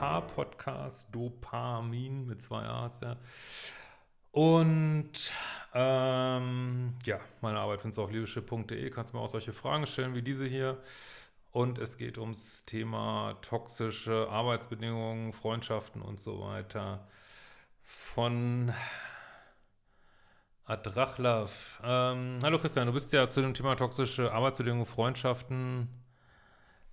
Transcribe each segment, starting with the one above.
Paar-Podcast, Dopamin mit zwei A ist der. Und ähm, ja, meine Arbeit findest du auf leadership.de, kannst mir auch solche Fragen stellen wie diese hier. Und es geht ums Thema toxische Arbeitsbedingungen, Freundschaften und so weiter von Adrachlav. Ähm, hallo Christian, du bist ja zu dem Thema toxische Arbeitsbedingungen, Freundschaften,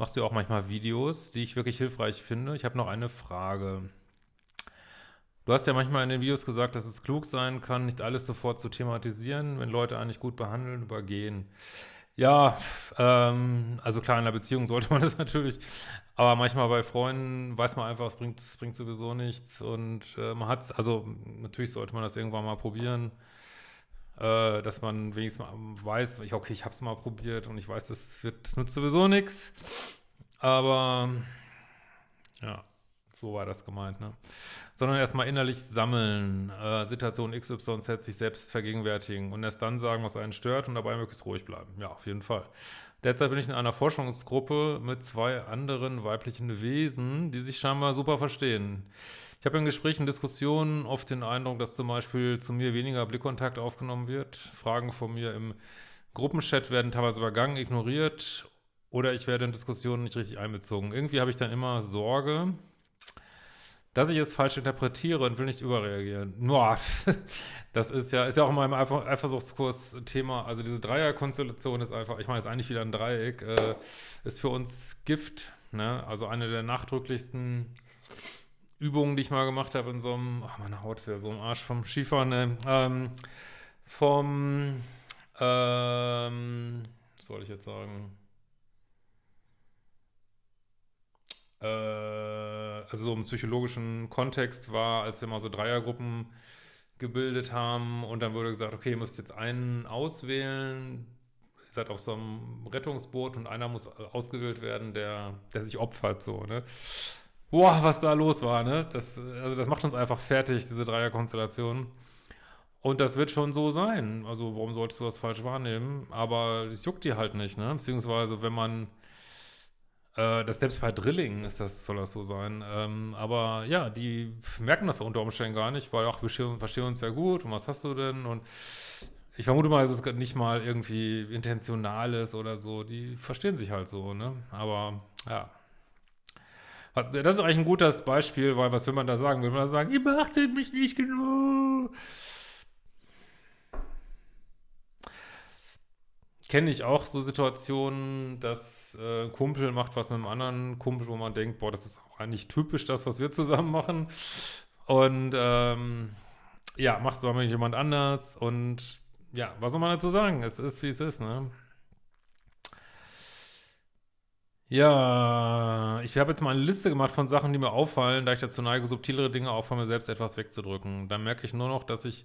machst du auch manchmal Videos, die ich wirklich hilfreich finde. Ich habe noch eine Frage. Du hast ja manchmal in den Videos gesagt, dass es klug sein kann, nicht alles sofort zu thematisieren, wenn Leute eigentlich gut behandeln, übergehen. Ja, ähm, also klar, in einer Beziehung sollte man das natürlich, aber manchmal bei Freunden weiß man einfach, es bringt, es bringt sowieso nichts und äh, man hat also natürlich sollte man das irgendwann mal probieren äh, dass man wenigstens mal weiß, ich, okay, ich habe es mal probiert und ich weiß, das, wird, nutzt sowieso nichts. Aber ja, so war das gemeint, ne? Sondern erstmal innerlich sammeln, äh, Situation XYZ sich selbst vergegenwärtigen und erst dann sagen, was einen stört und dabei möglichst ruhig bleiben. Ja, auf jeden Fall. Derzeit bin ich in einer Forschungsgruppe mit zwei anderen weiblichen Wesen, die sich scheinbar super verstehen. Ich habe in Gesprächen, Diskussionen oft den Eindruck, dass zum Beispiel zu mir weniger Blickkontakt aufgenommen wird. Fragen von mir im Gruppenchat werden teilweise übergangen, ignoriert oder ich werde in Diskussionen nicht richtig einbezogen. Irgendwie habe ich dann immer Sorge, dass ich es falsch interpretiere und will nicht überreagieren. Boah, das ist ja, ist ja auch in meinem Eifersuchtskurs Thema. Also diese Dreierkonstellation ist einfach, ich meine, ist eigentlich wieder ein Dreieck, äh, ist für uns Gift. Ne? Also eine der nachdrücklichsten Übungen, die ich mal gemacht habe in so einem, ach, meine Haut ist ja so im Arsch vom Skifahren, ne? ähm, vom, ähm, was soll ich jetzt sagen? Äh, also so im psychologischen Kontext war, als wir mal so Dreiergruppen gebildet haben und dann wurde gesagt, okay, ihr müsst jetzt einen auswählen, ihr seid auf so einem Rettungsboot und einer muss ausgewählt werden, der, der sich opfert, so, ne? Boah, was da los war, ne? Das, also das macht uns einfach fertig, diese Dreierkonstellation. Und das wird schon so sein. Also warum solltest du das falsch wahrnehmen? Aber es juckt dir halt nicht, ne? Beziehungsweise wenn man, äh, das selbst bei Drilling ist das, soll das so sein. Ähm, aber ja, die merken das unter Umständen gar nicht, weil, ach, wir verstehen uns ja gut und was hast du denn? Und ich vermute mal, es nicht mal irgendwie intentional ist oder so. Die verstehen sich halt so, ne? Aber ja. Das ist eigentlich ein gutes Beispiel, weil was will man da sagen? Will man da sagen, ihr beachtet mich nicht genug? Kenne ich auch so Situationen, dass äh, ein Kumpel macht was mit einem anderen Kumpel, wo man denkt, boah, das ist auch eigentlich typisch das, was wir zusammen machen. Und ähm, ja, macht es aber mit jemand anders. Und ja, was soll man dazu sagen? Es ist, wie es ist, ne? Ja, ich habe jetzt mal eine Liste gemacht von Sachen, die mir auffallen, da ich dazu neige, subtilere Dinge auch von mir selbst etwas wegzudrücken. Dann merke ich nur noch, dass ich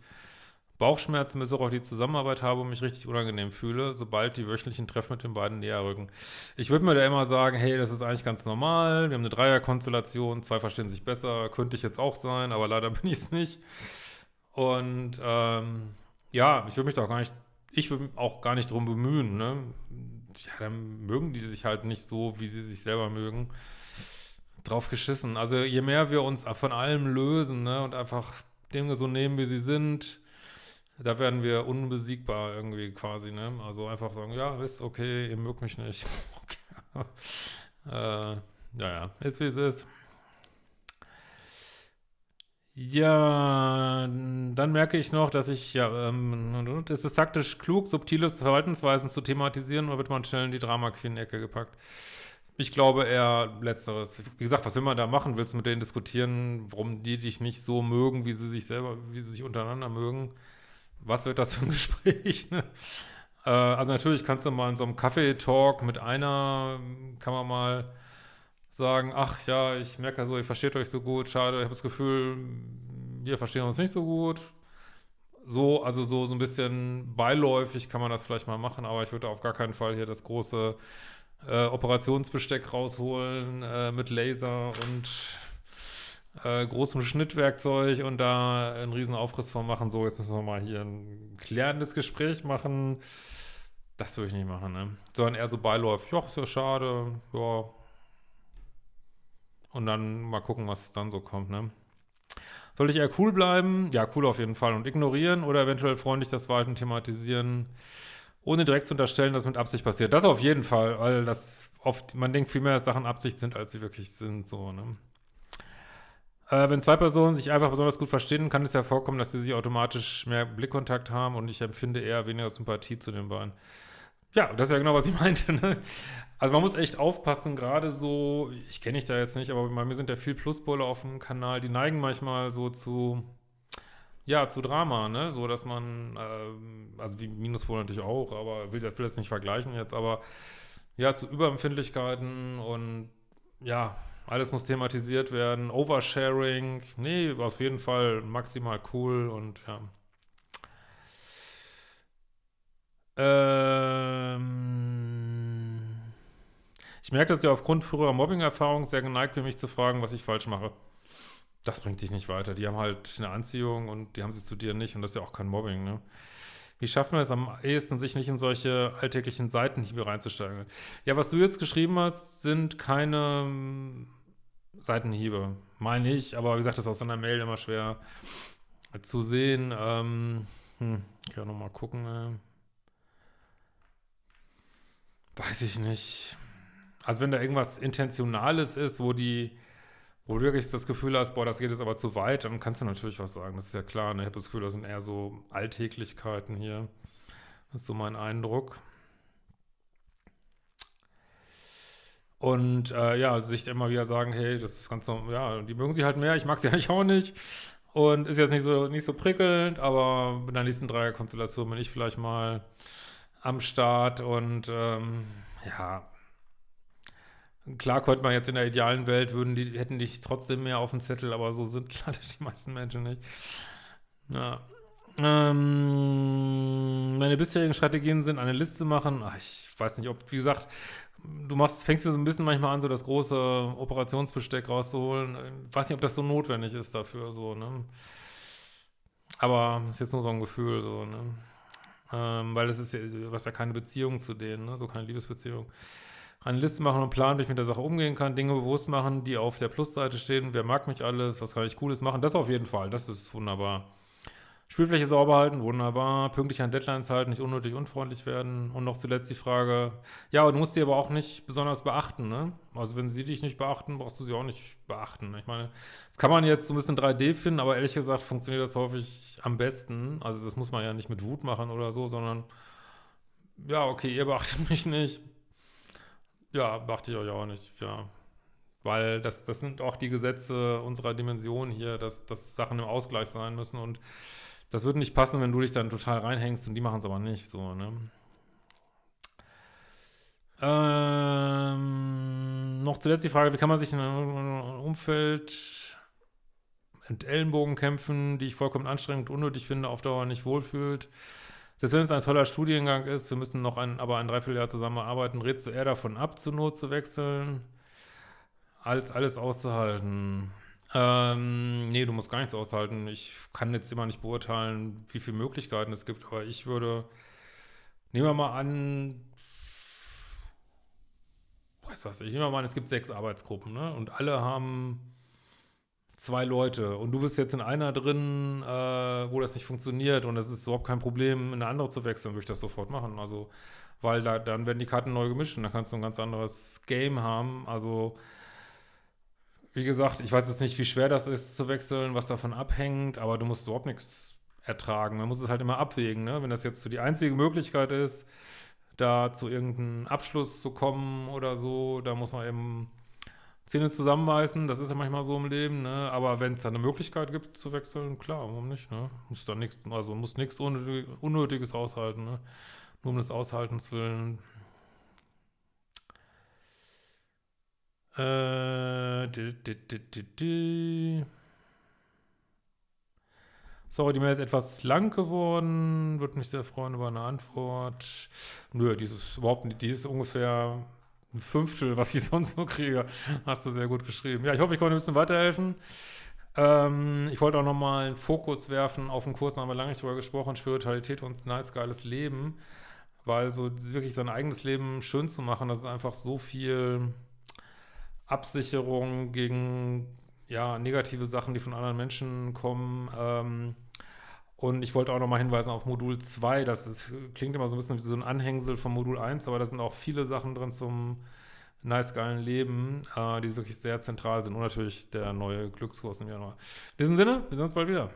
Bauchschmerzen bis auf die Zusammenarbeit habe und mich richtig unangenehm fühle, sobald die wöchentlichen Treffen mit den beiden näher rücken. Ich würde mir da immer sagen, hey, das ist eigentlich ganz normal, wir haben eine Dreierkonstellation, zwei verstehen sich besser, könnte ich jetzt auch sein, aber leider bin ich es nicht. Und ähm, ja, ich würde mich da auch gar nicht, ich würde auch gar nicht drum bemühen, ne? Ja, dann mögen die sich halt nicht so, wie sie sich selber mögen. Drauf geschissen. Also je mehr wir uns von allem lösen, ne, und einfach Dinge so nehmen, wie sie sind, da werden wir unbesiegbar irgendwie quasi, ne? Also einfach sagen, ja, ist okay, ihr mögt mich nicht. okay. äh, ja, ist wie es ist. Ja, dann merke ich noch, dass ich, ja, ähm, es ist taktisch klug, subtile Verhaltensweisen zu thematisieren oder wird man schnell in die Drama-Queen-Ecke gepackt? Ich glaube eher Letzteres. Wie gesagt, was will man da machen? Willst du mit denen diskutieren, warum die dich nicht so mögen, wie sie sich selber, wie sie sich untereinander mögen? Was wird das für ein Gespräch? Ne? Äh, also natürlich kannst du mal in so einem Kaffee-Talk mit einer, kann man mal sagen, ach ja, ich merke so, ihr versteht euch so gut, schade, ich habe das Gefühl, wir verstehen uns nicht so gut. So, also so, so ein bisschen beiläufig kann man das vielleicht mal machen, aber ich würde auf gar keinen Fall hier das große äh, Operationsbesteck rausholen äh, mit Laser und äh, großem Schnittwerkzeug und da einen riesen Aufriss von machen. So, jetzt müssen wir mal hier ein klärendes Gespräch machen. Das würde ich nicht machen, ne? Sondern eher so beiläufig. Ja, ist ja schade, ja, Und dann mal gucken, was dann so kommt, ne? Soll ich eher cool bleiben? Ja, cool auf jeden Fall. Und ignorieren oder eventuell freundlich das Verhalten thematisieren, ohne direkt zu unterstellen, dass mit Absicht passiert. Das auf jeden Fall, weil das oft, man denkt viel mehr, dass Sachen Absicht sind, als sie wirklich sind, so, ne? Äh, wenn zwei Personen sich einfach besonders gut verstehen, kann es ja vorkommen, dass sie sich automatisch mehr Blickkontakt haben und ich empfinde eher weniger Sympathie zu den beiden. Ja, das ist ja genau, was ich meinte. Ne? Also man muss echt aufpassen, gerade so, ich kenne dich da jetzt nicht, aber bei mir sind ja viel Pluspole auf dem Kanal, die neigen manchmal so zu, ja, zu Drama, ne? So, dass man, äh, also wie Minuspole natürlich auch, aber will, will das nicht vergleichen jetzt, aber ja, zu Überempfindlichkeiten und ja, alles muss thematisiert werden, Oversharing, nee, auf jeden Fall maximal cool und ja. Ähm, ich merke, dass ihr aufgrund früherer Mobbing-Erfahrungen sehr geneigt bin, mich zu fragen, was ich falsch mache. Das bringt dich nicht weiter. Die haben halt eine Anziehung und die haben sie zu dir nicht und das ist ja auch kein Mobbing, ne? Wie schafft man es am ehesten, sich nicht in solche alltäglichen Seitenhiebe reinzusteigen? Ja, was du jetzt geschrieben hast, sind keine hm, Seitenhiebe. Meine ich, aber wie gesagt, das ist aus einer Mail immer schwer zu sehen. Ähm, hm, ich kann nochmal gucken. Äh. Weiß ich nicht. Also wenn da irgendwas Intentionales ist, wo die, wo du wirklich das Gefühl hast, boah, das geht jetzt aber zu weit, dann kannst du natürlich was sagen. Das ist ja klar. Ne? Ich habe das Gefühl, das sind eher so Alltäglichkeiten hier. Das ist so mein Eindruck. Und äh, ja, sich immer wieder sagen, hey, das ist ganz normal, ja, die mögen sie halt mehr, ich mag sie eigentlich auch nicht. Und ist jetzt nicht so, nicht so prickelnd, aber mit der nächsten Dreierkonstellation bin ich vielleicht mal am Start und ähm, ja, klar könnte man jetzt in der idealen Welt, würden die, hätten dich trotzdem mehr auf dem Zettel, aber so sind leider die meisten Menschen nicht. Ja. Ähm, meine bisherigen Strategien sind eine Liste machen. Ach, ich weiß nicht, ob, wie gesagt, du machst, fängst du so ein bisschen manchmal an, so das große Operationsbesteck rauszuholen. Ich weiß nicht, ob das so notwendig ist dafür, so, ne? Aber ist jetzt nur so ein Gefühl, so, ne? Ähm, weil es ist ja, du hast ja keine Beziehung zu denen, ne? so keine Liebesbeziehung. Eine Liste machen und planen, wie ich mit der Sache umgehen kann, Dinge bewusst machen, die auf der Plusseite stehen. Wer mag mich alles? Was kann ich Cooles machen? Das auf jeden Fall, das ist wunderbar. Spielfläche sauber halten, wunderbar. Pünktlich an Deadlines halten, nicht unnötig unfreundlich werden. Und noch zuletzt die Frage, ja, du musst die aber auch nicht besonders beachten, ne? Also wenn sie dich nicht beachten, brauchst du sie auch nicht beachten. Ich meine, das kann man jetzt so ein bisschen 3D finden, aber ehrlich gesagt funktioniert das häufig am besten. Also das muss man ja nicht mit Wut machen oder so, sondern ja, okay, ihr beachtet mich nicht. Ja, beachte ich euch auch nicht, ja. Weil das, das sind auch die Gesetze unserer Dimension hier, dass, dass Sachen im Ausgleich sein müssen und das würde nicht passen, wenn du dich dann total reinhängst und die machen es aber nicht so, ne? Ähm, noch zuletzt die Frage, wie kann man sich in einem Umfeld mit Ellenbogen kämpfen, die ich vollkommen anstrengend und unnötig finde, auf Dauer nicht wohlfühlt. Selbst wenn es ein toller Studiengang ist, wir müssen noch ein, aber ein Dreivierteljahr zusammenarbeiten, rätst du eher davon ab, zur Not zu wechseln, als alles auszuhalten. Ähm, nee, du musst gar nichts aushalten. Ich kann jetzt immer nicht beurteilen, wie viele Möglichkeiten es gibt, aber ich würde, nehmen wir mal an, weiß was, ich nehme mal an, es gibt sechs Arbeitsgruppen, ne? Und alle haben zwei Leute und du bist jetzt in einer drin, äh, das nicht funktioniert und es ist überhaupt kein Problem, in eine andere zu wechseln, würde ich das sofort machen. Also, weil da, dann werden die Karten neu gemischt und dann kannst du ein ganz anderes Game haben. Also, wie gesagt, ich weiß jetzt nicht, wie schwer das ist zu wechseln, was davon abhängt, aber du musst überhaupt nichts ertragen. Man muss es halt immer abwägen, ne? Wenn das jetzt so die einzige Möglichkeit ist, da zu irgendeinem Abschluss zu kommen oder so, da muss man eben Zähne zusammenbeißen, das ist ja manchmal so im Leben, ne? Aber wenn es da eine Möglichkeit gibt zu wechseln, klar, warum nicht, ne? Muss da nichts, also muss nichts Unnötiges aushalten, ne? Nur um des Aushaltens willen. Äh, Sorry, die Mail ist etwas lang geworden. Würde mich sehr freuen über eine Antwort. Nö, dieses überhaupt nicht. Die ist ungefähr ein Fünftel, was ich sonst so kriege. Hast du sehr gut geschrieben. Ja, ich hoffe, ich konnte ein bisschen weiterhelfen. Ähm, ich wollte auch nochmal einen Fokus werfen auf den Kurs, da haben wir lange nicht drüber gesprochen, Spiritualität und nice, geiles Leben. Weil so wirklich sein eigenes Leben schön zu machen, das ist einfach so viel Absicherung gegen ja, negative Sachen, die von anderen Menschen kommen. Ähm, und ich wollte auch nochmal hinweisen auf Modul 2. Das ist, klingt immer so ein bisschen wie so ein Anhängsel von Modul 1, aber da sind auch viele Sachen drin zum nice geilen Leben, äh, die wirklich sehr zentral sind. Und natürlich der neue Glückskurs im Januar. In diesem Sinne, wir sehen uns bald wieder.